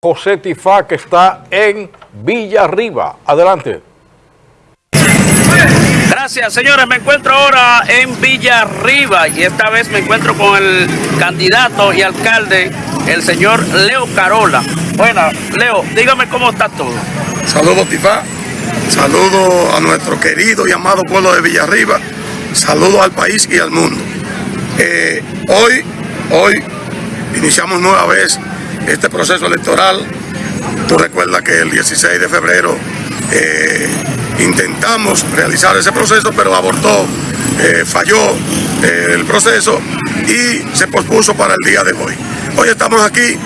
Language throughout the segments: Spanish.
José Tifá, que está en Villa Arriba. Adelante. Gracias, señores. Me encuentro ahora en Villa Arriba y esta vez me encuentro con el candidato y alcalde, el señor Leo Carola. Bueno, Leo, dígame cómo está todo. Saludos, Tifá. Saludos a nuestro querido y amado pueblo de Villa Arriba. Saludos al país y al mundo. Eh, hoy, hoy iniciamos nueva vez este proceso electoral. Tú recuerdas que el 16 de febrero eh, intentamos realizar ese proceso, pero abortó, eh, falló eh, el proceso y se pospuso para el día de hoy. Hoy estamos aquí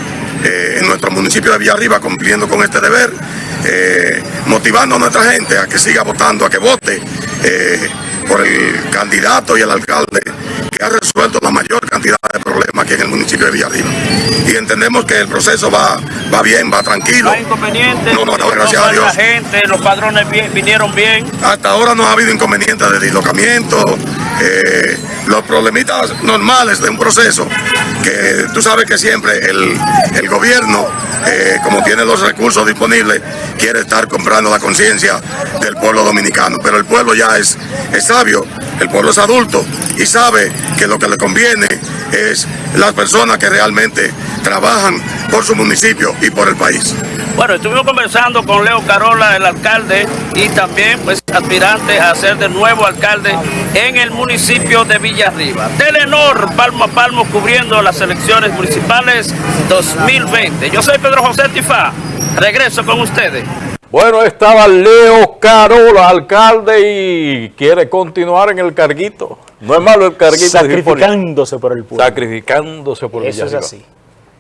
en nuestro municipio de Villarriba cumpliendo con este deber, motivando a nuestra gente a que siga votando, a que vote por el candidato y el alcalde que ha resuelto la mayor cantidad de problemas aquí en el municipio de Villarriba y entendemos que el proceso va, va bien, va tranquilo. No hay inconvenientes, no, no, no, gracias no a Dios. La gente, los padrones bien, vinieron bien. Hasta ahora no ha habido inconvenientes de dislocamiento, eh, los problemitas normales de un proceso, que tú sabes que siempre el, el gobierno, eh, como tiene los recursos disponibles, quiere estar comprando la conciencia del pueblo dominicano. Pero el pueblo ya es, es sabio, el pueblo es adulto y sabe que lo que le conviene es las personas que realmente trabajan por su municipio y por el país. Bueno, estuvimos conversando con Leo Carola, el alcalde, y también pues aspirante a ser de nuevo alcalde en el municipio de Villarriba. Telenor, palmo a palmo, cubriendo las elecciones municipales 2020. Yo soy Pedro José Tifá, regreso con ustedes. Bueno, estaba Leo Carola, alcalde, y quiere continuar en el carguito. No es malo el carguito. Sacrificándose por el pueblo. Sacrificándose por Eso Villarriba. es así.